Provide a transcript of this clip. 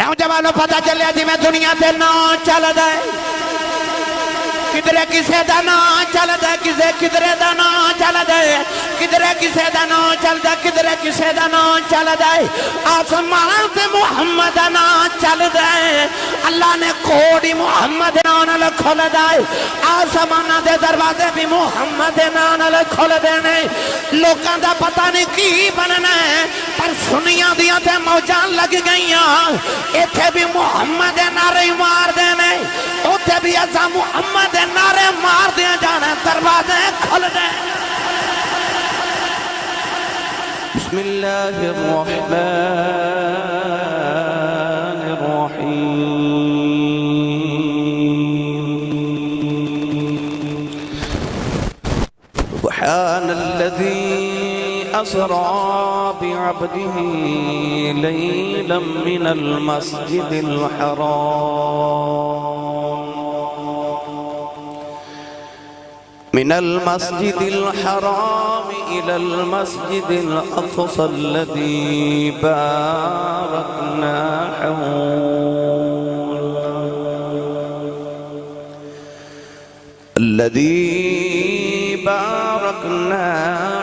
नौजवानों पता चलिया जिम्मे दुनिया से ना चलता है किधरे किसे का ना चलता किसे किधरे का ना चलता किधरे किसे का ना चलता किधरे किसे का ना चलता आसमान से मुहम्मद का ना चलता है अल्लाह ने कोड़ी मुहम्मद नाल खोल है आसमान के दरवाजे भी मुहम्मद नाल खोल देने। लोगों का पता नहीं की बनना है, पर सुनिया दिया मौजा लग गई इथे भी मुहम्मद दे नारे मार देने उथे भी असा मुहम्मद दे नारे मार दिया जाने दरवाजे खुल दे بسم الله الرحمن الرحيم سبحان الذي أسرى بعبده ليلا من المسجد الحرام. من المسجد الحرام إلى المسجد الأقصى الذي باركنا الذي باركنا